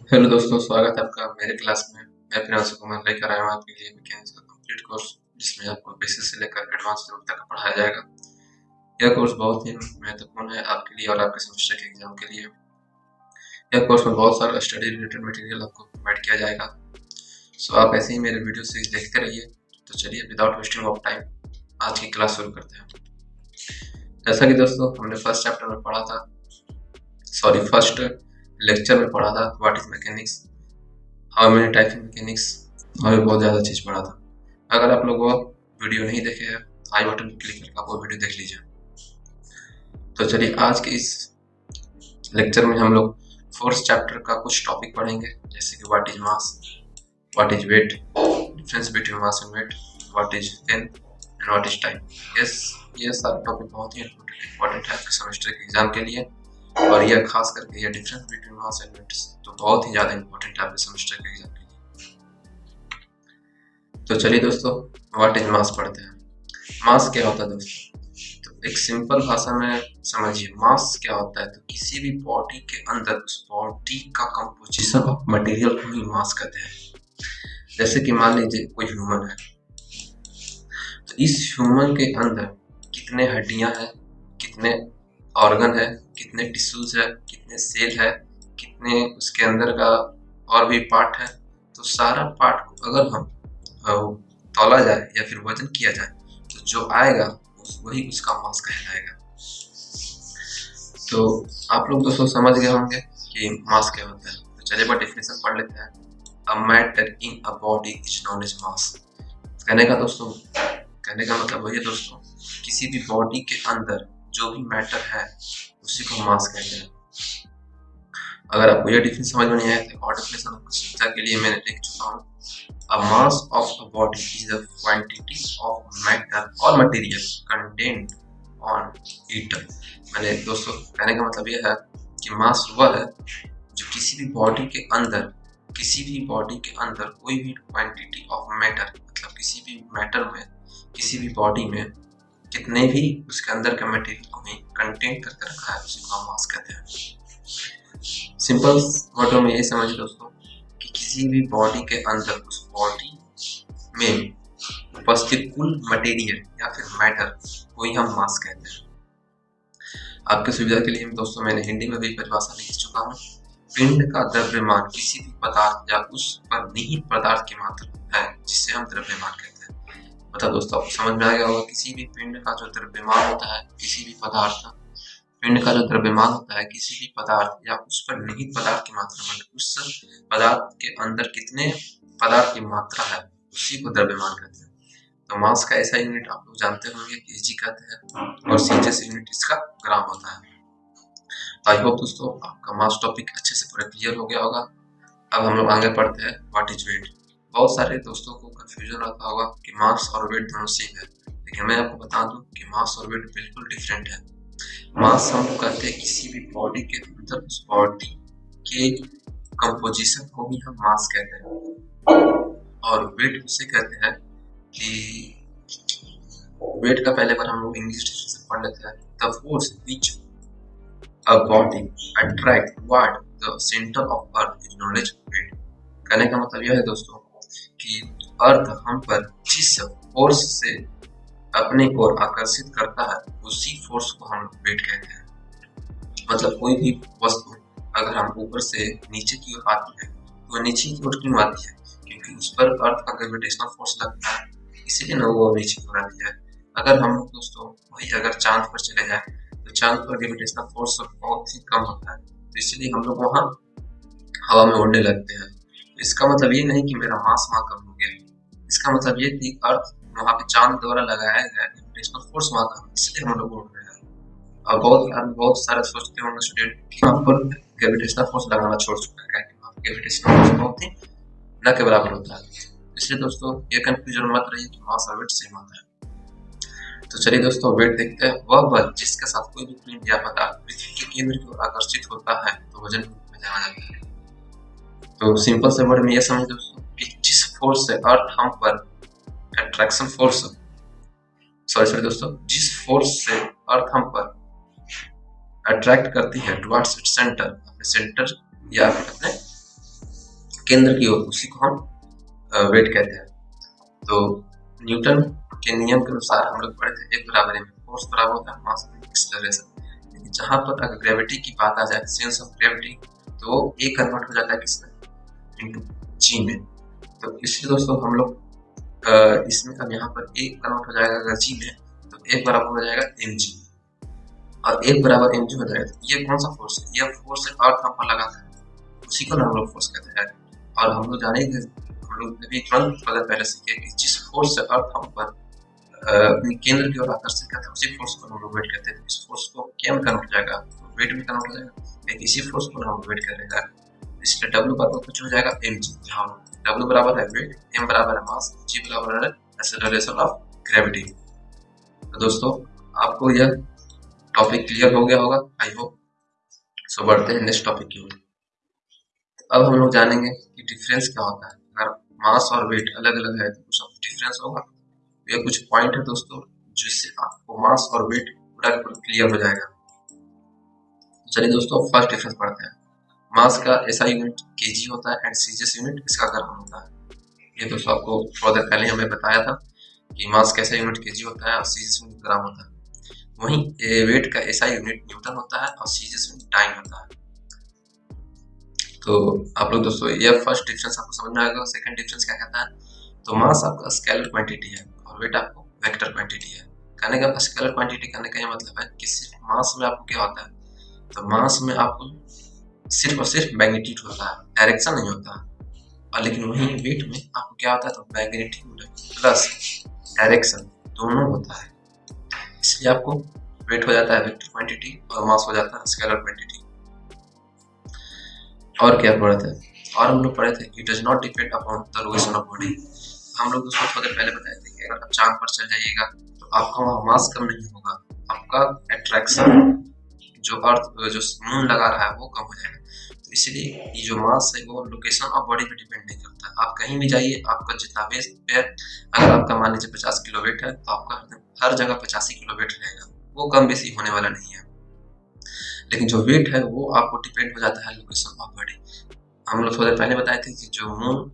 Hello दोस्तों, स्वागत है आपका मेरे क्लास में। मैं प्रियांशु कुमार लेकर आया हूँ आपके लिए मैकेनिक्स का कंप्लीट कोर्स जिसमें आपको बेसिक से लेकर एडवांस लेवल तक पढ़ाया जाएगा। यह कोर्स बहुत ही महत्वपूर्ण है आपके लिए और आपके सेमेस्टर के एग्ज़ाम के लिए। यह कोर्स में बहुत सारा स्टडी रिलेटेड मटेरियल आपको प्रोवाइड किया जाएगा। सो आप ऐसे ही मेरे वीडियो सीरीज़ देखते रहिए। तो चलिए विदाउट वेस्टिंग ऑफ़ टाइम आज की क्लास शुरू करते हैं। जैसा कि दोस्तों, हमने फ़र्स्ट चैप्टर में पढ़ा था। सॉरी फ़र्स्ट लेक्चर में पढ़ा था what is mechanics how many types of mechanics और बहुत ज़्यादा चीज़ पढ़ा था। अगर आप लोग वो वीडियो नहीं देखे हैं, आई बटन क्लिक करके आप वो वीडियो देख लीजिए। तो चलिए, आज के इस लेक्चर में हम लोग फोर्थ चैप्टर का कुछ टॉपिक पढ़ेंगे, जैसे कि what is mass what is weight difference between mass and weight what is length and what is time yes ये सारे टॉपिक बहुत ही इंपॉर्टेंट है आपके सेमेस्टर के एग्ज़ाम के लिए। और यह खास करके यह difference between mass and weights तो बहुत ही ज़्यादा इंपॉर्टेंट है आपके सेमेस्टर के एग्ज़ाम के लिए। तो चलिए दोस्तों व्हाट इज़ मास पढ़ते हैं। मास क्या होता है दोस्तों? तो एक सिंपल भाषा में समझिए मास क्या होता है? तो किसी भी बॉडी के अंदर उस बॉडी का कंपोजिशन ऑफ़ मटेरियल को ही मास कहते हैं। जैसे कि मान लीजिए कोई ह्यूमन है। तो इस ह्यूमन के अंदर कितने हड्डियाँ हैं, कितने ऑर्गन है, कितने टिश्यूज है, कितने सेल है, कितने उसके अंदर का और भी पार्ट है तो सारा पार्ट को अगर हम तोला जाए या फिर वज़न किया जाए तो जो आएगा वही उसका मास कहलाएगा। तो आप लोग दोस्तों समझ गए होंगे कि मास क्या होता है। तो चलिए बात डेफिनेशन पढ़ लेते हैं। A matter in a body is known as mass कहने का दोस्तों, कहने का मतलब वही है दोस्तों, किसी भी बॉडी के अंदर जो भी मैटर है, उसी को मास कहते हैं अगर आपको यह डिफरेंस समझ में नहीं आया तो डेफिनेशन आपको सुविधा के लिए मैंने लिख चुका हूँ A mass of a body is the quantity of matter or material contained on it. मैंने दोस्तों, कहने का मतलब यह है कि मास वह है जो किसी भी बॉडी के अंदर, किसी भी बॉडी के अंदर कोई भी क्वांटिटी ऑफ़ मैटर मतलब किसी भी मैटर में, किसी भी बॉडी में कितने भी उसके अंदर के मटेरियल को भी कंटेंट करके रखा है, उसी को हम मास कहते हैं। सिंपल वर्डों में ये समझ दोस्तों कि किसी भी बॉडी के अंदर उस बॉडी में उपस्थित कुल मटेरियल या फिर मैटर को ही हम मास कहते हैं। आपके सुविधा के लिए दोस्तों, मैंने हिंदी में भी परिभाषा लिख चुका हूँ। पिंड का द्रव्यमान किसी भी पदार्थ या उस पर निहित पदार्थ की मात्रा है जिसे हम द्रव्यमान कहते हैं। मतलब दोस्तों आपको समझ में आ गया होगा, किसी भी पिंड का जो द्रव्यमान होता है, किसी भी पदार्थ का, पिंड का जो द्रव्यमान होता है, किसी भी पदार्थ या उस पर निहित पदार्थ की मात्रा मतलब उस पदार्थ के अंदर कितने पदार्थ की मात्रा है, उसी को द्रव्यमान कहते हैं। तो मास का ऐसा यूनिट आप लोग जानते होंगे कि जी कहते हैं, और सीजियस यूनिट इसका ग्राम होता है। तो आई होप दोस्तों, आपका मास टॉपिक अच्छे से पूरा क्लियर हो गया होगा। अब हम लोग आगे पढ़ते हैं व्हाट इज़ वेट बहुत सारे दोस्तों को कंफ्यूजन रहता होगा कि मास और वेट दोनों सेम है। लेकिन मैं आपको बता दूँ कि मास और वेट बिल्कुल डिफरेंट है। मास हम कहते हैं किसी भी बॉडी के अंदर उस बॉडी के कंपोजिशन को भी हम मास कहते हैं। और वेट उसे कहते हैं कि वेट का पहले बार हम लोग इंग्लिश से पढ़ लेते हैं। The force which a body attract toward the center of earth is as weight कहने का मतलब यह है दोस्तों कि अर्थ हम पर जिस फोर्स से अपने ओर आकर्षित करता है, उसी फोर्स को हम वेट कहते हैं। मतलब कोई भी वस्तु, अगर हम ऊपर से नीचे की ओर आती है तो नीचे की ओर क्यों आती है? क्योंकि उस पर अर्थ का ग्रेविटेशनल फोर्स लगता है। इसीलिए ना वो नीचे की ओर आती है। अगर हम दोस्तों, वही अगर चाँद पर चले जाए तो चाँद पर ग्रेविटेशनल फोर्स बहुत ही कम होता है। तो इसलिए हम लोग वहाँ हवा में उड़ने लगते हैं। इसका मतलब ये नहीं कि मेरा मास वहाँ कम हो गया इसका मतलब ये कि अर्थ वहाँ पे चाँद द्वारा लगाया गया ग्रेविटेशनल फोर्स वहाँ कम इसलिए हम लोग उड़ रहे हैं। और बहुत बहुत सारे सोचते होंगे स्टूडेंट कि वहाँ पर ग्रेविटेशनल फोर्स लगाना छोड़ चुका है ग्रेविटेशनल फोर्स बहुत ही न के बराबर होता है। इसलिए दोस्तों, ये कंफ्यूजन मत रही कि मास और वेट सेम होता है। तो चलिए दोस्तों, वेट देखते हैं। वह बल जिसके साथ कोई भी पिंड या पदार्थ पृथ्वी के केंद्र की ओर आकर्षित होता है तो वज़न में जाना जाता है तो सिंपल से वर्ड में ये समझ दोस्तों कि जिस फोर्स से अर्थ हम पर अट्रैक्शन फोर्स सॉरी सॉरी दोस्तों, जिस फोर्स से अर्थ हम पर अट्रैक्ट करती है टुवर्ड्स इट्स सेंटर अपने सेंटर या फिर अपने केंद्र की ओर, उसी को हम वेट कहते हैं। तो न्यूटन के नियम के अनुसार हम लोग पढ़े थे, एक बराबर में फोर्स बराबर होता है मास एक्सेलरेशन लेकिन जहाँ पर अगर ग्रेविटी की बात आ जाए सेंस ऑफ़ ग्रेविटी तो ए कन्वर्ट हो जाता है किसमें इनटू जी में। तो इसलिए दोस्तों हम लोग इसमें अब यहाँ पर ए कन्वर्ट हो जाएगा अगर जी में तो एक बराबर हो जाएगा एम जी और एक बराबर एम जी हो जाएगा तो ये कौन सा फोर्स है? यह फोर्स है अर्थ हम पर लगाता है। उसी को लोग फोर्स कहते हैं। और हम लोग जानेंगे हम लोग अभी तुरंत पहले सीखे कि जिस फोर्स से अर्थ हम पर अपनी केंद्र की ओर आकर्षित करता है, उसी फोर्स को हम वेट कहते हैं। इस फोर्स को क्या कन्वर्ट हो जाएगा वेट में कन्वर्ट हो जाएगा एक इसी फोर्स को हम वेट करेगा। इसलिए डब्ल्यू बराबर कुछ हो जाएगा एम जी जहाँ डब्ल्यू बराबर है वेट एम बराबर है मास जी बराबर है एक्सेलरेशन ऑफ़ ग्रेविटी तो दोस्तों, आपको यह टॉपिक क्लियर हो गया होगा आई होप सो बढ़ते हैं नेक्स्ट टॉपिक की ओर। अब हम लोग जानेंगे कि डिफरेंस क्या होता है। अगर मास और वेट अलग अलग है तो कुछ डिफरेंस होगा। ये कुछ पॉइंट है दोस्तों, जिससे आपको मास और वेट पूरा क्लियर हो जाएगा। चलिए दोस्तों फ़र्स्ट डिफरेंस पढ़ते हैं। मास का ऐसा यूनिट केजी होता है एंड सीजीएस यूनिट इसका ग्राम होता है। ये दोस्तों आपको थोड़ा देर पहले हमें बताया था कि मास कैसा यूनिट केजी होता है और सीजीएस यूनिट ग्राम होता है। वहीं वेट का ऐसा यूनिट न्यूटन होता है और सीजीएस यूनिट टाइम होता है। तो आप लोग दोस्तों, ये फ़र्स्ट डिफरेंस आपको समझ में आएगा सेकंड डिफरेंस क्या कहता है? तो मास आपका स्केलर क्वांटिटी है और वेट आपको वेक्टर क्वांटिटी है। कहने का स्केलर क्वांटिटी कहने का ये मतलब है कि सिर्फ़ मास में आपको क्या होता है? तो मास में आपको सिर्फ़ और सिर्फ़ मैग्नेटिक होता है, डायरेक्शन नहीं होता। और लेकिन वहीं वेट में आपको क्या होता है तो मैग्नीट्यूड प्लस डायरेक्शन दोनों होता है। इसलिए आपको वेट हो जाता है वेक्टर क्वांटिटी और मास हो जाता है स्केलर क्वांटिटी और क्या पढ़े थे? और हम लोग पढ़े थे it does not depend upon the location of body हम लोग उसको थोड़े पहले बताए थे कि अगर आप चाँद पर चल जाइएगा तो आपका वहाँ मास कम नहीं होगा, आपका अट्रैक्शन जो अर्थ जो मून लगा रहा है, वो कम हो जाएगा। इसलिए ये जो मास है वो लोकेशन और बॉडी पे डिपेंड नहीं करता। आप कहीं भी जाइए, आपका जितना वेट है, अगर आपका मान लीजिए पचास किलो वेट है तो आपका हर जगह पचासी किलो वेट रहेगा। वो कम बेसी होने वाला नहीं है। लेकिन जो वेट है, वो आपको डिपेंड हो जाता है लोकेशन ऑफ़ बॉडी। हम लोग थोड़े पहले बताए थे कि जो मून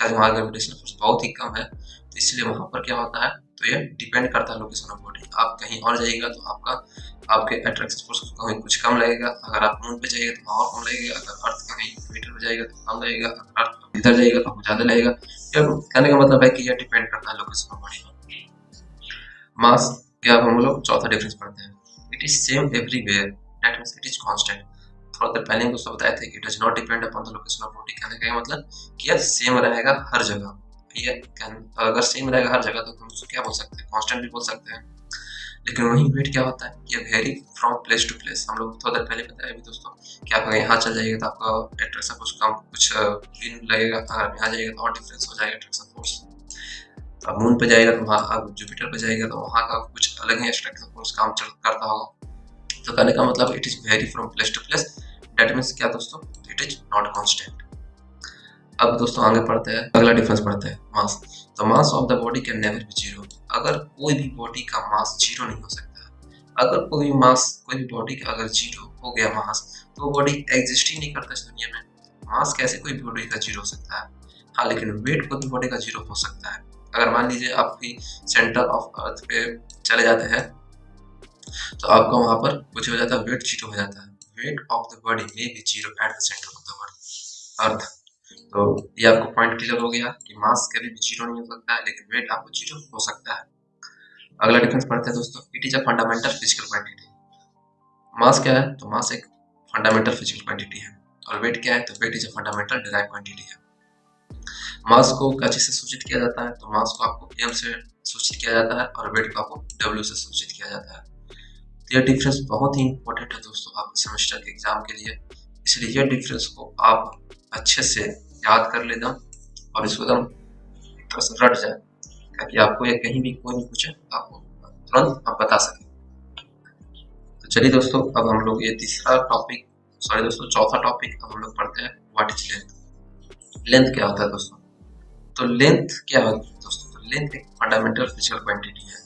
का जो ग्रेविटेशन फोर्स बहुत ही कम है। तो इसलिए वहाँ पर क्या होता है तो ये डिपेंड करता है लोकेशन ऑफ़ बॉडी आप कहीं और जाइएगा तो आपका, आपके अट्रैक्शन फोर्स कहीं कुछ कम लगेगा। अगर आप मून पे जाइएगा तो वहाँ कम लगेगा। अगर अर्थ का कहीं मीटर पे जाएगा तो कम लगेगा। अगर अर्थ इधर जाइएगा तो ज़्यादा लगेगा। कहने का मतलब है कि यह डिपेंड करता है लोकेशन ऑफ़ बॉडी मास क्या हम लोग चौथा डिफरेंस पढ़ते हैं। It is same everywhere that means it is constant थोड़ा देर पहले दोस्तों बताए थे कि it does not depend upon the location of body कहने का मतलब कि यह सेम रहेगा हर जगह। ये अगर सेम रहेगा हर जगह तो हम उसको क्या बोल सकते हैं? कांस्टेंट भी बोल सकते हैं। लेकिन वही वेट क्या होता है? ये vary from place to place हम लोग थोड़ा देर पहले बताया भी दोस्तों, कि आप अगर यहाँ चल जाइएगा तो आपका एट्रैक्शन फोर्स कम, कुछ दिन लगेगा अगर यहाँ जाइएगा तो और डिफरेंस हो जाएगा एट्रैक्शन फोर्स तो आप मून पे जाएगा तो वहाँ आप जुपिटर पे जाएगा तो वहाँ का कुछ अलग ही एट्रैक्शन फोर्स काम करता होगा। तो कहने का मतलब it is vary from place to place that means क्या दोस्तों? इट इज़ नॉट कॉन्स्टेंट अब दोस्तों आगे पढ़ते हैं, अगला डिफरेंस पढ़ते हैं मास तो mass of the body can never be zero अगर कोई भी बॉडी का मास ज़ीरो नहीं हो सकता, अगर कोई भी मास कोई भी बॉडी का अगर ज़ीरो हो गया मास तो बॉडी एग्जिस्ट ही नहीं करता इस दुनिया में। मास कैसे कोई बॉडी का ज़ीरो हो सकता है? हाँ लेकिन वेट कोई भी बॉडी का ज़ीरो हो सकता है। अगर मान लीजिए आपकी सेंटर ऑफ़ अर्थ पे चले जाते हैं तो आपका वहाँ पर कुछ हो जाता है वेट ज़ीरो हो जाता है। Weight of the body may be zero at the center of the earth. अर्थ तो ये आपको पॉइंट क्लियर हो गया कि मास कभी भी ज़ीरो नहीं हो सकता है लेकिन वेट आपको ज़ीरो हो सकता है। अगला डिफरेंस पढ़ते हैं दोस्तों it is a fundamental physical quantity mass क्या है? तो मास एक फंडामेंटल फ़िज़िकल क्वांटिटी है। और वेट क्या है? तो weight is a fundamental derive quantity है। मास को कची से सूचित किया जाता है तो मास को आपको एम से सूचित किया जाता है और वेट को आपको डब्ल्यू से सूचित किया जाता है। तो यह डिफरेंस बहुत ही इंपॉर्टेंट है दोस्तों आपके सेमेस्टर के एग्ज़ाम के लिए। इसलिए यह डिफरेंस को आप अच्छे से याद कर लेना और इसको एकदम रट जाए, ताकि आपको यह कहीं भी कोई भी पूछे, आपको तुरंत आप बता सकें। तो चलिए दोस्तों, अब हम लोग ये तीसरा टॉपिक सॉरी दोस्तों, चौथा टॉपिक अब हम लोग पढ़ते हैं व्हाट इज़ लेंथ लेंथ क्या होता है दोस्तों? तो लेंथ क्या होता है दोस्तों? तो लेंथ एक फंडामेंटल फ़िज़िकल क्वांटिटी है।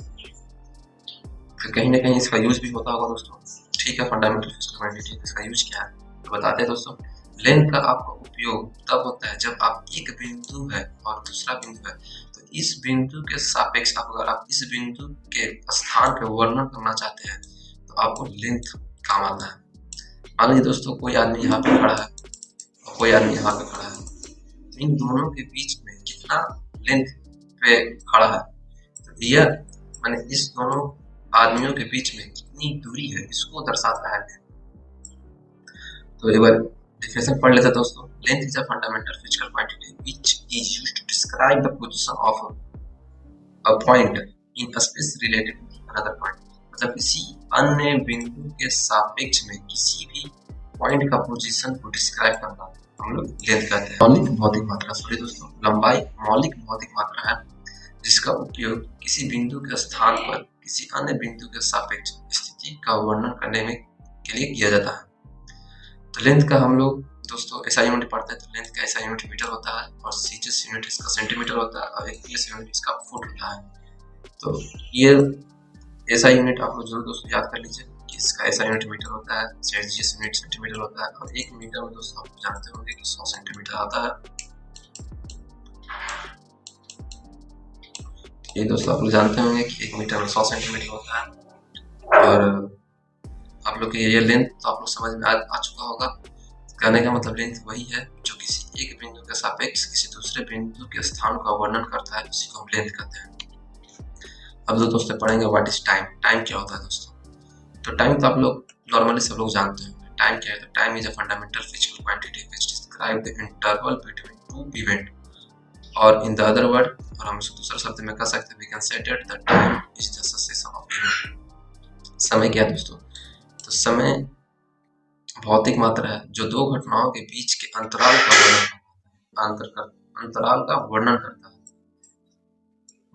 फिर कहीं ना कहीं इसका यूज़ भी होता होगा दोस्तों। ठीक है फंडामेंटल फ़िज़िकल क्वांटिटी इसका यूज़ क्या है? तो बताते हैं दोस्तों। लेंथ का आपका उपयोग तब होता है जब आप एक बिंदु है और दूसरा बिंदु है। तो इस बिंदु के सापेक्ष आप अगर आप इस बिंदु के स्थान के वर्णन करना चाहते हैं तो आपको लेंथ काम आता है। मान लीजिए दोस्तों, कोई आदमी यहाँ पे खड़ा है और कोई आदमी यहाँ पे खड़ा है। तो इन दोनों के बीच में कितना लेंथ पे खड़ा है? तो यह मैंने इस दोनों आदमियों के बीच में कितनी दूरी है, इसको दर्शाता है तो एक बार definition पढ़ लेते हैं दोस्तों। Length is a fundamental physical quantity which is used to describe the position of a point in a space related to another point. मतलब किसी अन्य बिंदु के सापेक्ष में किसी भी पॉइंट का पोजीशन को डिस्क्राइब करना हम लोग लेंथ कहते हैं। मौलिक भौतिक मात्रा सॉरी दोस्तों, लंबाई मौलिक भौतिक मात्रा है, जिसका उपयोग किसी बिंदु के स्थान पर किसी अन्य बिंदु के सापेक्ष स्थिति का वर्णन करने में के लिए किया जाता है। तो लेंथ का हम लोग, दोस्तों ऐसा यूनिट पढ़ते हैं तो लेंथ का ऐसा यूनिट मीटर होता है और सीचेस यूनिट इसका सेंटीमीटर होता है और एक प्लेस यूनिट इसका फुट होता है। तो ये ऐसा यूनिट आप लोग ज़रूर दोस्तों याद कर लीजिए कि इसका ऐसा यूनिट मीटर होता है सेल्सियस यूनिट सेंटीमीटर होता है और एक मीटर में दोस्तों आप जानते होंगे कि सौ सेंटीमीटर आता है। ये दोस्तों आप लोग जानते होंगे कि एक मीटर में सौ सेंटीमीटर होता है और आप लोग के ये लेंथ तो आप लोग समझ में आ, आ चुका होगा। कहने का मतलब लेंथ वही है जो किसी एक बिंदु के सापेक्ष किसी दूसरे बिंदु के स्थान का वर्णन करता है उसी को हम लेंथ कहते हैं। अब जो दोस्तों पढ़ेंगे व्हाट इज़ टाइम टाइम क्या होता है दोस्तों? तो टाइम तो आप लोग नॉर्मली सब लोग जानते हैं टाइम क्या है? तो time is a fundamental physical quantity which describe the interval between two event और इन द अदर वर्ड और हम इसको दूसरे शब्द में कह सकते हैं we can say that the time is the succession of event समय क्या है दोस्तों? तो समय भौतिक मात्रा है, जो दो घटनाओं के बीच के अंतराल का वर्णन अंतर कर, अंतराल का वर्णन करता है।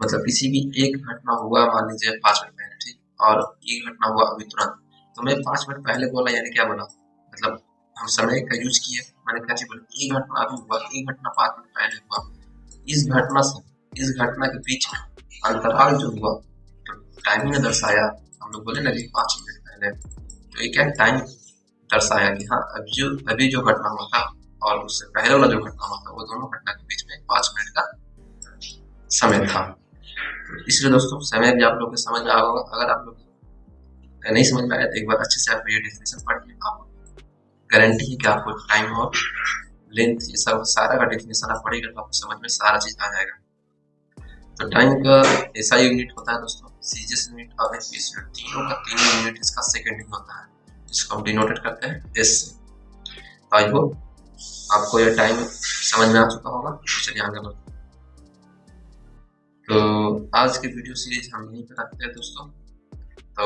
मतलब किसी भी एक घटना हुआ, मान लीजिए पाँच मिनट पहले, ठीक? और एक घटना हुआ अभी तुरंत। तो मैं पाँच मिनट पहले बोला, यानी क्या बोला? मतलब हम समय का यूज़ किए, मैंने क्या चीज़ बोला एक घटना अभी हुआ एक घटना पाँच मिनट पहले हुआ। इस घटना से, इस घटना के बीच में अंतराल जो हुआ तो टाइमिंग ने दर्शाया, हम लोग बोले ना कि पाँच मिनट पहले। एक क्या टाइम दर्शाया कि हाँ अभी जो अभी जो घटना हुआ था और उससे पहले वाला जो घटना हुआ था, वो दोनों घटना के बीच में पाँच मिनट का समय था। तो इसलिए दोस्तों, समय भी आप लोग को समझ में आ होगा। अगर आप लोग नहीं समझ में आया तो एक बार अच्छे से आप ये डेफिनेशन पढ़िए आप गारंटी है कि आपको टाइम और लेंथ ये सब, सारा का डेफिनेशन आप पढ़ेगा तो आपको समझ में सारा चीज़ आ जाएगा। तो टाइम का ऐसा यूनिट होता है दोस्तों सीजियस यूनिट और एस यूनिट तीनों का तीनों यूनिट इसका सेकेंड होता है, जिसको हम डिनोटेड करते हैं एस से। तो आई होप आपको यह टाइम समझ में आ चुका होगा। चलिए आगे बढ़ते तो आज की वीडियो सीरीज़ हम यहीं पर रखते हैं दोस्तों। तो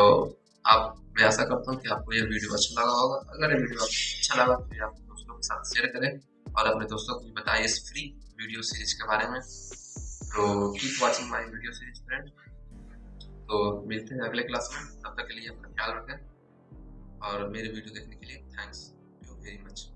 आप, मैं आशा करता हूँ कि आपको यह वीडियो अच्छा लगा होगा। अगर ये वीडियो आपको अच्छा लगा तो आप दोस्तों के साथ शेयर करें और अपने दोस्तों को भी बताइए इस फ्री वीडियो सीरीज़ के बारे में। तो keep watching my video series friend तो मिलते हैं अगले क्लास में, तब तक के लिए अपना ख्याल रखें और मेरी वीडियो देखने के लिए थैंक्स यू वेरी मच